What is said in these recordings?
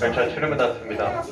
열차 출입문 닫습니다.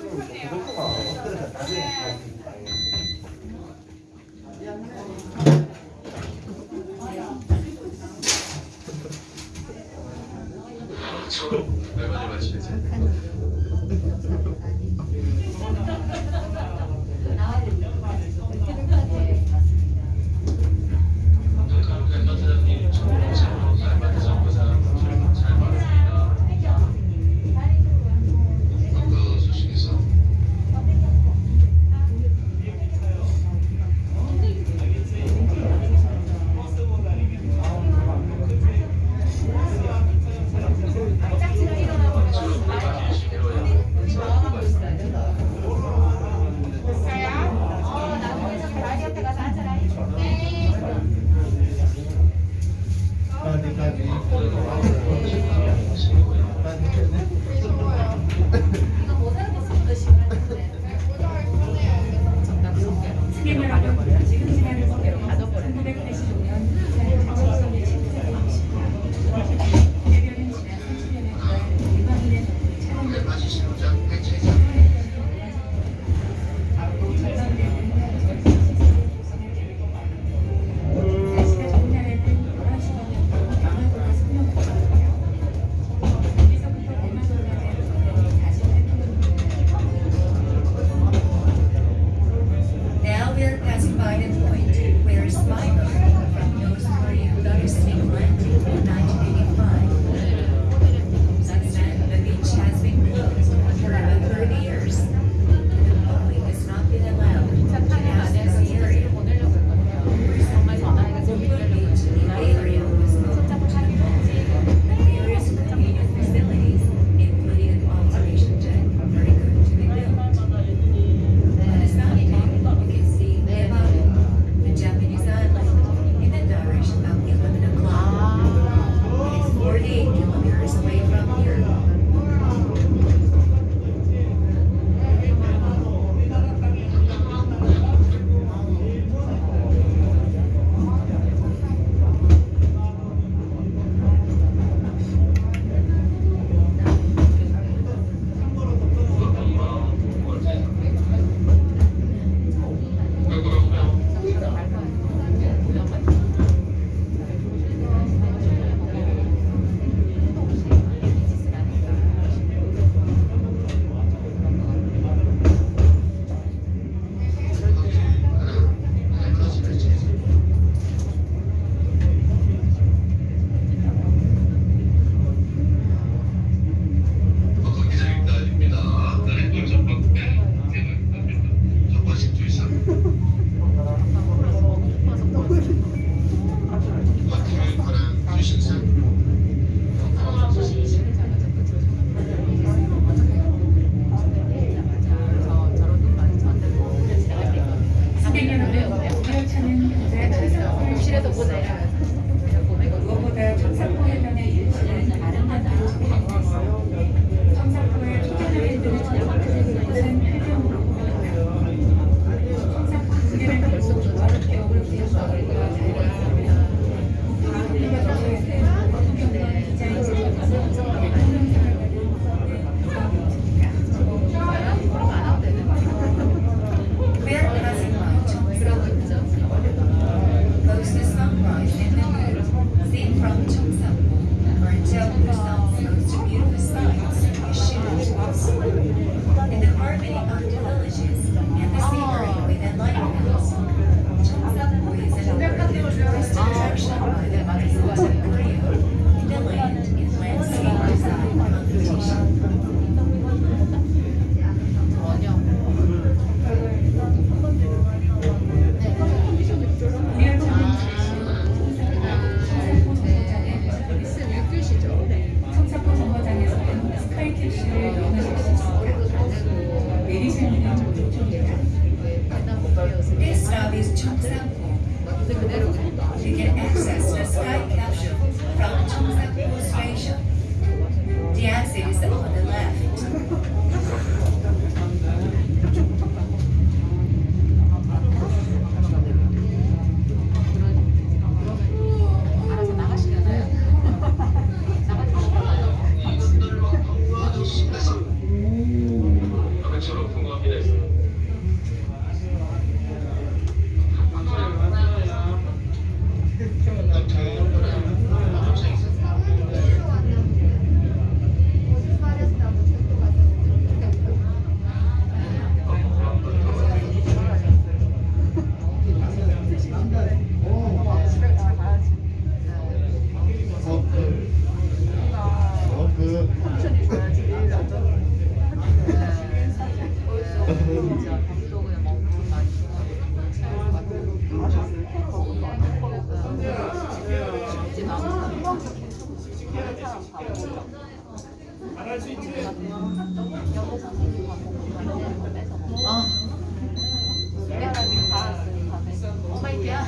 活躍を全部出る。 잘할 수 있지? 어. 내가 지금 다 왔어요. 엄마 이야